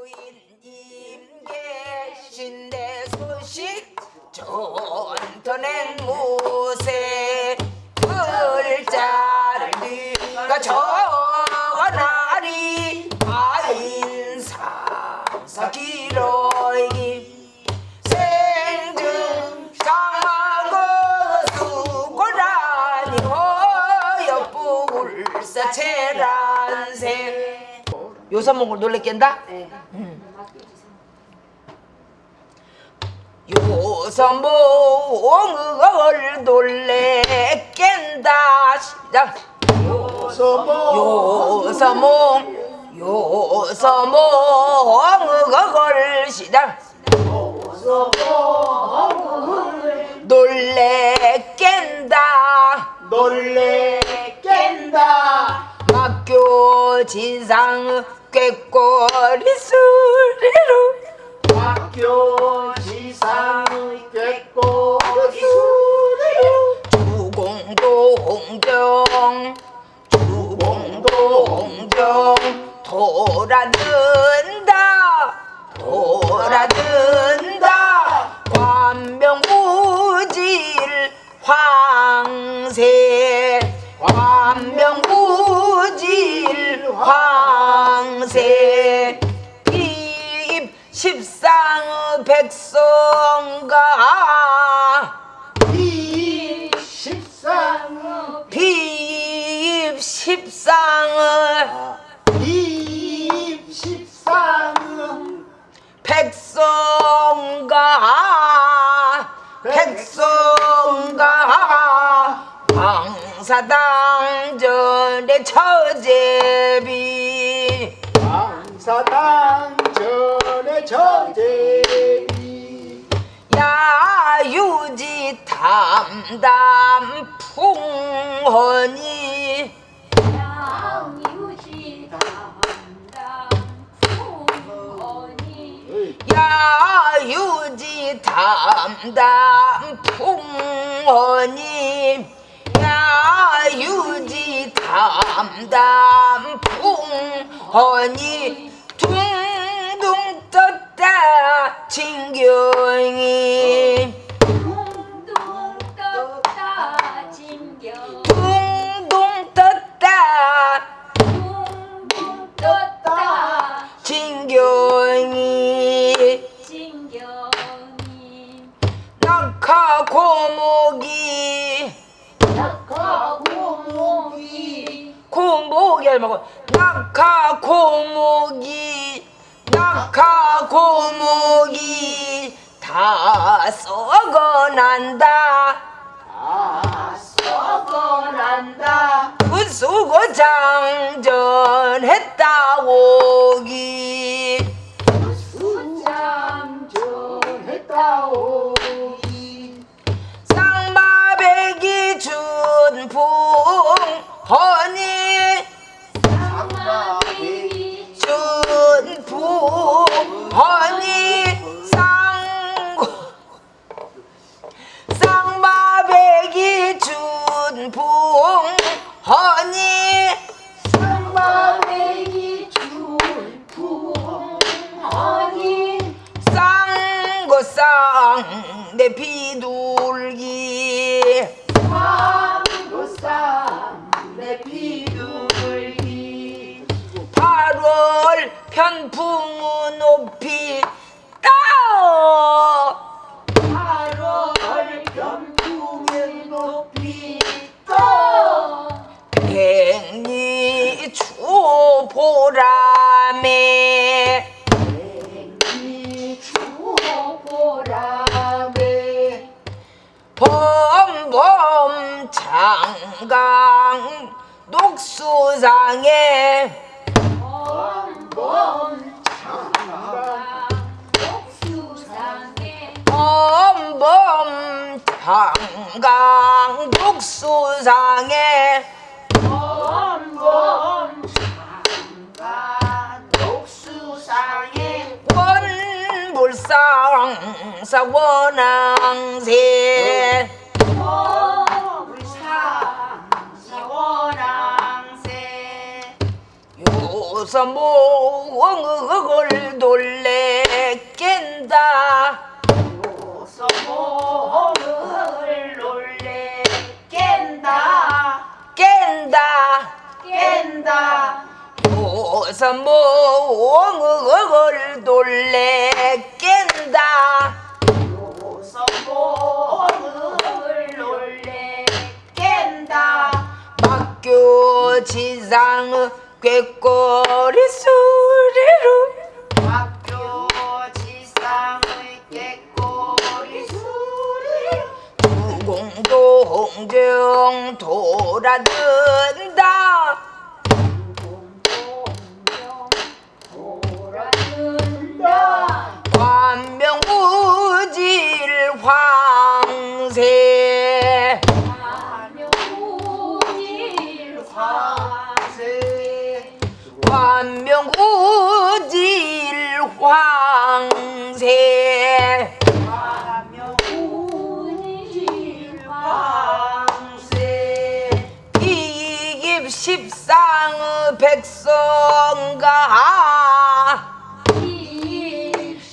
부인님 계신데 소식 전터낸 무새 글자를 네가 적어나리. 아인상사 기러기 허여불사 체란세 요서목을 놀랬겠다? 요서목을 놀래 깬다. 시작. 요서목 요서목을 시작. 놀래 깬다. 놀래 깬다. 학교 진상 꾀꼬리 수리로. 학교 지상 꾀꼬리 수리로. 주공동정 주공동정. 돌아든다 돌아든 백성가 이 십상 비입 십상을 이 십상 백성가 백성가 방사당전의 처제비 왕사당전의 저제비 야유지 담담 풍헌이 양유지 담당 풍원이 야유지 담담 풍헌이 야유지 담담 풍헌이 진경이 낙하 고목이 다 썩어 난다. 다 썩어 난다 그 수고 장전했다 오기. 수장전했다오이 쌍마백이 준풍 허니 쌍고쌍 내 비둘기. 상고상내 비둘기. 8월 편풍 범범 장강 수상에 범범 장강 녹수상에 범범 장강 녹수상에 원불상 사 원앙새 우리 상사원왕새 웃어 몽을 놀래 깬다. 웃어 몸을 놀래 깬다. 깬다. 깬다. 웃어 몽을 놀래 깬다. 웃어 몸을 놀래 깬다. 학교 지상 꾀꼬리 소리로. 학교 지상의 깨꼬리 소리 무공동정 돌아든다 돌아든다. 관명우질 황새. 화명우질 화세 관명우질 황세. 이깁 십상의 백성가.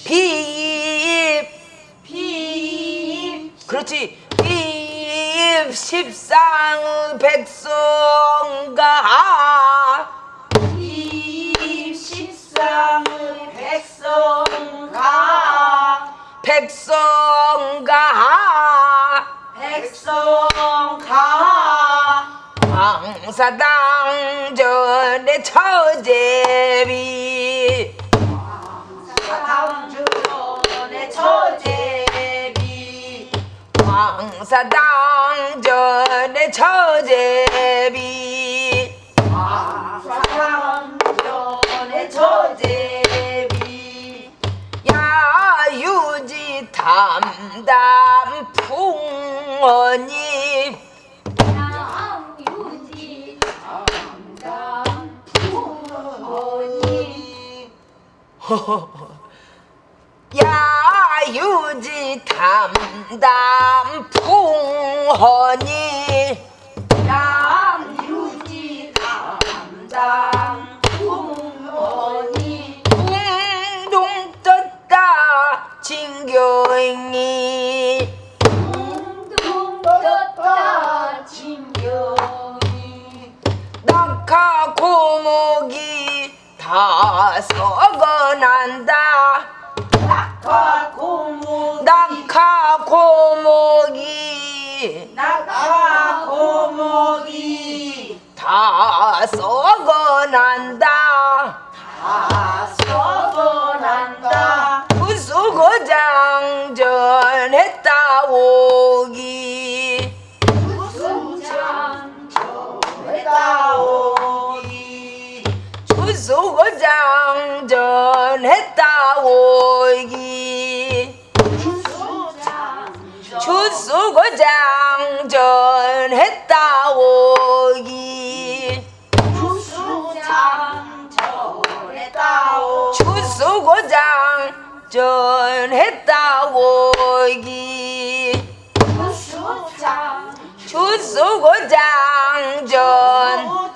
비입 비입. 그렇지. 비입 십상의 백성가 백성가. 백성가. 황사당전의 처제비. 사당주전의 처제비. 황사당전의 처제비 담담 풍언이 양유지 담담 부모니. 야유지 담담 풍언이 썩어난다 낙하 고목이 낙하 고목이 낙하 고목이 다 썩어난다. 다 썩어난다. 부수고장전했다 오 주수고장 전했다 오기. 수장 주수고장 전했다 오기. 수장 저에다오 주수고장 전했다 오기. 수장 주수고장 전.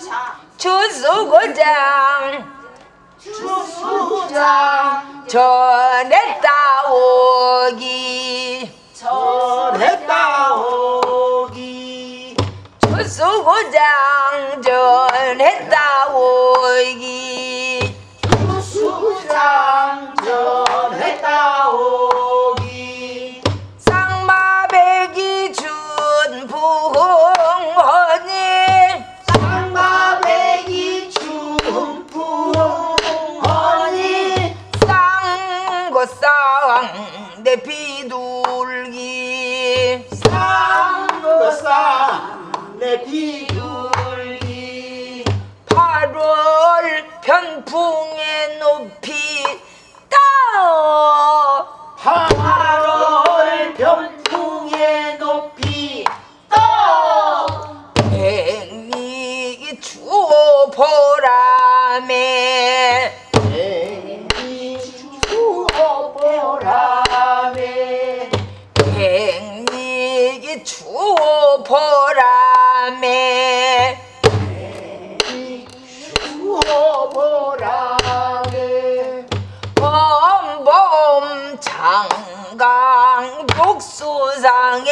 주수고장. 주수장 전했다 오 바람에 추어보라네 범범 장강 독수상에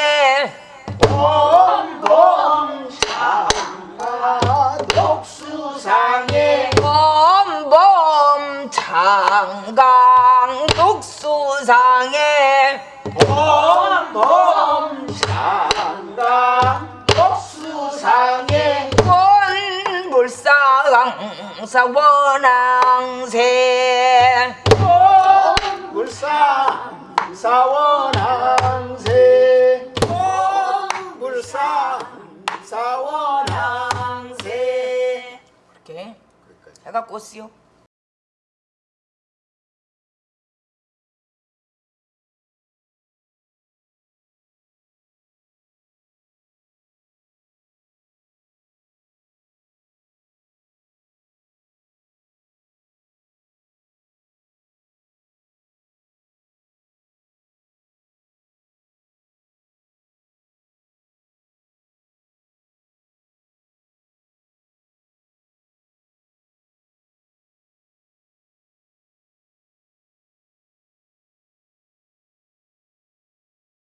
범범 장강 독수상에 범범 장강 독수상에 범범 장강 원불상사 원앙새 물상 사원항세. 물상 사원항세. 이렇게 해갖고 쓰요